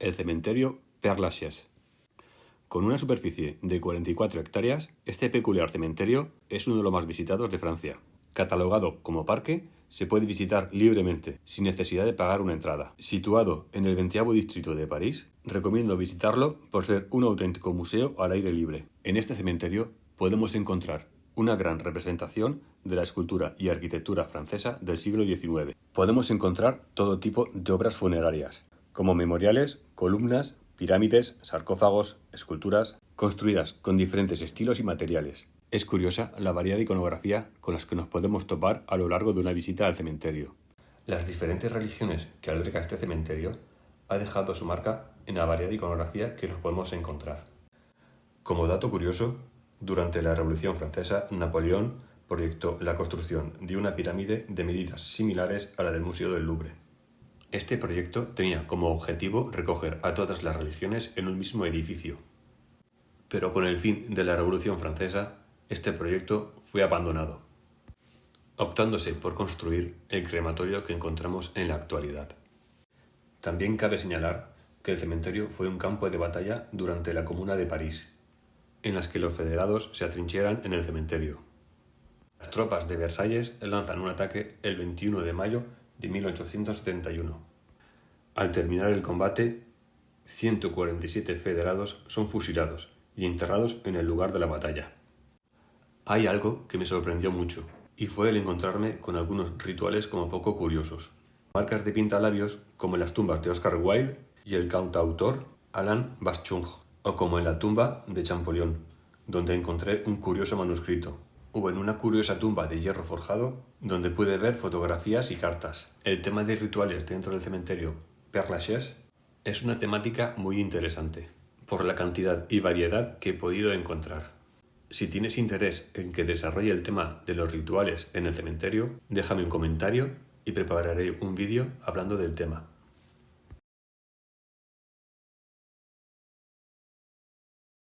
el cementerio Père Lachaise. Con una superficie de 44 hectáreas, este peculiar cementerio es uno de los más visitados de Francia. Catalogado como parque, se puede visitar libremente, sin necesidad de pagar una entrada. Situado en el 20 distrito de París, recomiendo visitarlo por ser un auténtico museo al aire libre. En este cementerio podemos encontrar una gran representación de la escultura y arquitectura francesa del siglo XIX. Podemos encontrar todo tipo de obras funerarias, como memoriales, columnas, pirámides, sarcófagos, esculturas, construidas con diferentes estilos y materiales. Es curiosa la variada iconografía con las que nos podemos topar a lo largo de una visita al cementerio. Las diferentes religiones que alberga este cementerio ha dejado su marca en la variada iconografía que nos podemos encontrar. Como dato curioso, durante la Revolución Francesa, Napoleón proyectó la construcción de una pirámide de medidas similares a la del Museo del Louvre. Este proyecto tenía como objetivo recoger a todas las religiones en un mismo edificio. Pero con el fin de la Revolución Francesa, este proyecto fue abandonado, optándose por construir el crematorio que encontramos en la actualidad. También cabe señalar que el cementerio fue un campo de batalla durante la Comuna de París, en las que los federados se atrincheran en el cementerio. Las tropas de Versalles lanzan un ataque el 21 de mayo de 1871. Al terminar el combate, 147 federados son fusilados y enterrados en el lugar de la batalla. Hay algo que me sorprendió mucho, y fue el encontrarme con algunos rituales como poco curiosos. Marcas de pintalabios como en las tumbas de Oscar Wilde y el cantautor Alain Baschung, o como en la tumba de Champollion, donde encontré un curioso manuscrito, o en una curiosa tumba de hierro forjado donde pude ver fotografías y cartas. El tema de rituales dentro del cementerio Père Lachaise es una temática muy interesante por la cantidad y variedad que he podido encontrar. Si tienes interés en que desarrolle el tema de los rituales en el cementerio, déjame un comentario y prepararé un vídeo hablando del tema.